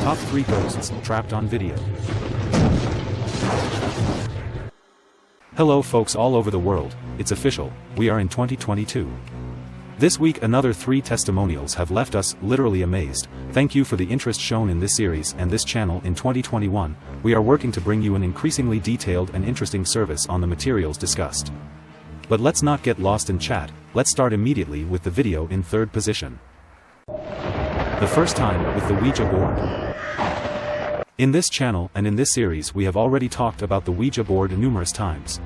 Top 3 Ghosts Trapped on Video. Hello folks all over the world, it's official, we are in 2022. This week another three testimonials have left us literally amazed. Thank you for the interest shown in this series and this channel in 2021, we are working to bring you an increasingly detailed and interesting service on the materials discussed. But let's not get lost in chat, let's start immediately with the video in third position. The first time with the Ouija board. In this channel and in this series we have already talked about the Ouija board numerous times.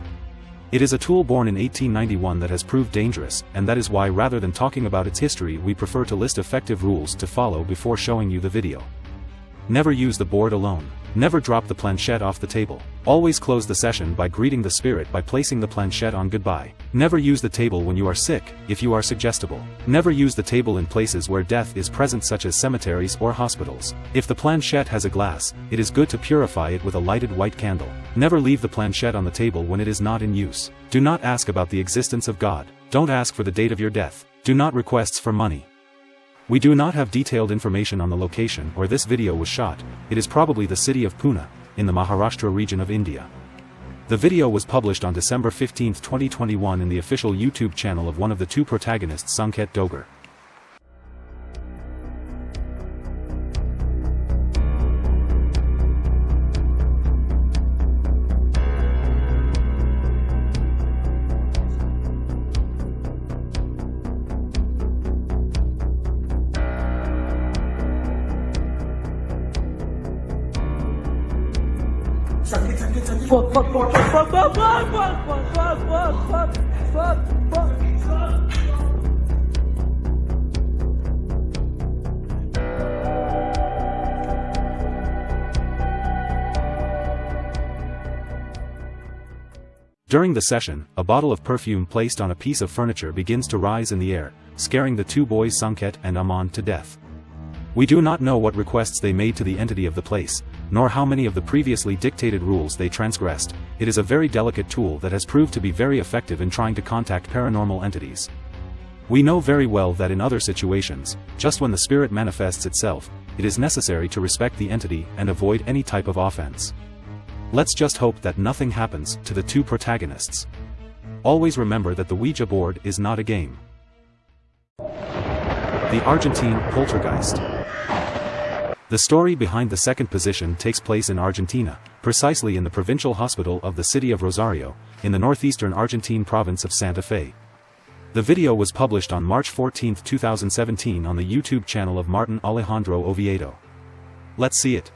It is a tool born in 1891 that has proved dangerous, and that is why rather than talking about its history we prefer to list effective rules to follow before showing you the video. Never use the board alone. Never drop the planchette off the table. Always close the session by greeting the spirit by placing the planchette on goodbye. Never use the table when you are sick, if you are suggestible. Never use the table in places where death is present such as cemeteries or hospitals. If the planchette has a glass, it is good to purify it with a lighted white candle. Never leave the planchette on the table when it is not in use. Do not ask about the existence of God. Don't ask for the date of your death. Do not requests for money. We do not have detailed information on the location where this video was shot, it is probably the city of Pune, in the Maharashtra region of India. The video was published on December 15, 2021 in the official YouTube channel of one of the two protagonists Sanket Dogar. Fuck, fuck, fuck, fuck, fuck, fuck, fuck, fuck, fuck, fuck, fuck, fuck, fuck. During the session, a bottle of perfume placed on a piece of furniture begins to rise in the air, scaring the two boys Sanket and Aman to death. We do not know what requests they made to the entity of the place, nor how many of the previously dictated rules they transgressed, it is a very delicate tool that has proved to be very effective in trying to contact paranormal entities. We know very well that in other situations, just when the spirit manifests itself, it is necessary to respect the entity and avoid any type of offense. Let's just hope that nothing happens to the two protagonists. Always remember that the Ouija board is not a game. The Argentine Poltergeist The story behind the second position takes place in Argentina, precisely in the provincial hospital of the city of Rosario, in the northeastern Argentine province of Santa Fe. The video was published on March 14, 2017 on the YouTube channel of Martin Alejandro Oviedo. Let's see it.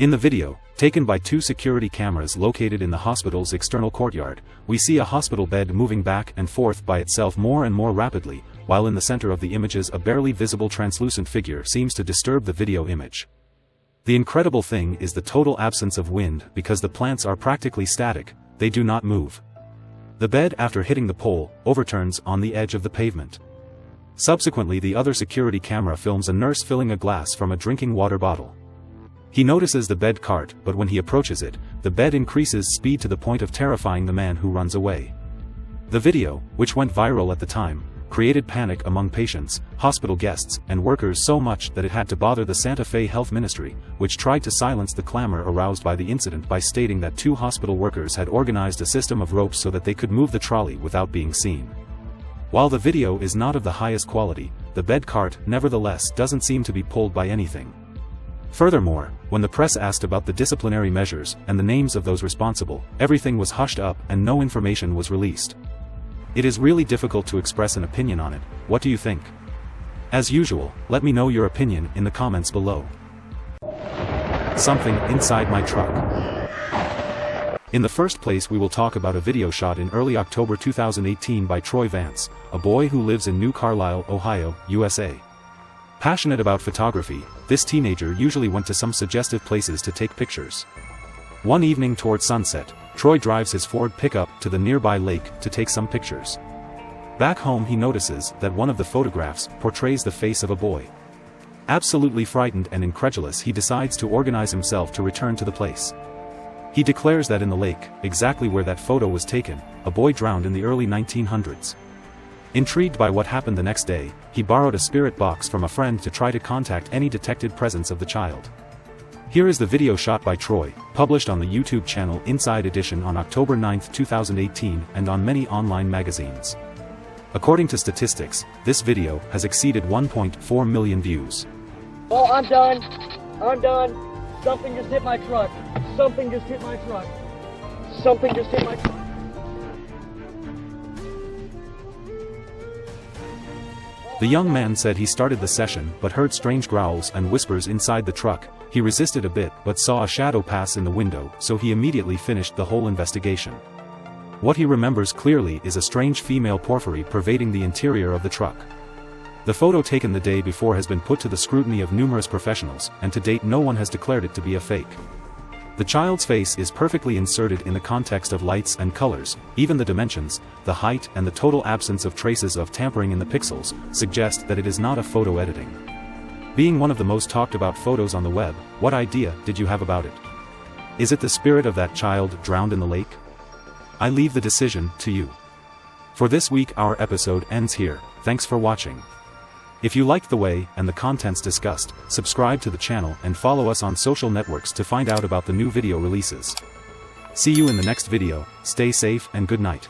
In the video, taken by two security cameras located in the hospital's external courtyard, we see a hospital bed moving back and forth by itself more and more rapidly, while in the center of the images a barely visible translucent figure seems to disturb the video image. The incredible thing is the total absence of wind because the plants are practically static, they do not move. The bed after hitting the pole, overturns on the edge of the pavement. Subsequently the other security camera films a nurse filling a glass from a drinking water bottle. He notices the bed cart but when he approaches it, the bed increases speed to the point of terrifying the man who runs away. The video, which went viral at the time, created panic among patients, hospital guests, and workers so much that it had to bother the Santa Fe Health Ministry, which tried to silence the clamor aroused by the incident by stating that two hospital workers had organized a system of ropes so that they could move the trolley without being seen. While the video is not of the highest quality, the bed cart nevertheless doesn't seem to be pulled by anything. Furthermore, when the press asked about the disciplinary measures and the names of those responsible, everything was hushed up and no information was released. It is really difficult to express an opinion on it, what do you think? As usual, let me know your opinion in the comments below. Something inside my truck. In the first place we will talk about a video shot in early October 2018 by Troy Vance, a boy who lives in New Carlisle, Ohio, USA. Passionate about photography, this teenager usually went to some suggestive places to take pictures. One evening toward sunset, Troy drives his Ford pickup to the nearby lake to take some pictures. Back home he notices that one of the photographs portrays the face of a boy. Absolutely frightened and incredulous he decides to organize himself to return to the place. He declares that in the lake, exactly where that photo was taken, a boy drowned in the early 1900s. Intrigued by what happened the next day, he borrowed a spirit box from a friend to try to contact any detected presence of the child. Here is the video shot by Troy, published on the YouTube channel Inside Edition on October 9, 2018 and on many online magazines. According to statistics, this video has exceeded 1.4 million views. Oh, I'm done. I'm done. Something just hit my truck. Something just hit my truck. Something just hit my truck. The young man said he started the session but heard strange growls and whispers inside the truck, he resisted a bit but saw a shadow pass in the window so he immediately finished the whole investigation. What he remembers clearly is a strange female porphyry pervading the interior of the truck. The photo taken the day before has been put to the scrutiny of numerous professionals, and to date no one has declared it to be a fake. The child's face is perfectly inserted in the context of lights and colors, even the dimensions, the height and the total absence of traces of tampering in the pixels, suggest that it is not a photo editing. Being one of the most talked about photos on the web, what idea did you have about it? Is it the spirit of that child drowned in the lake? I leave the decision to you. For this week our episode ends here, thanks for watching. If you liked the way and the contents discussed, subscribe to the channel and follow us on social networks to find out about the new video releases. See you in the next video, stay safe and good night.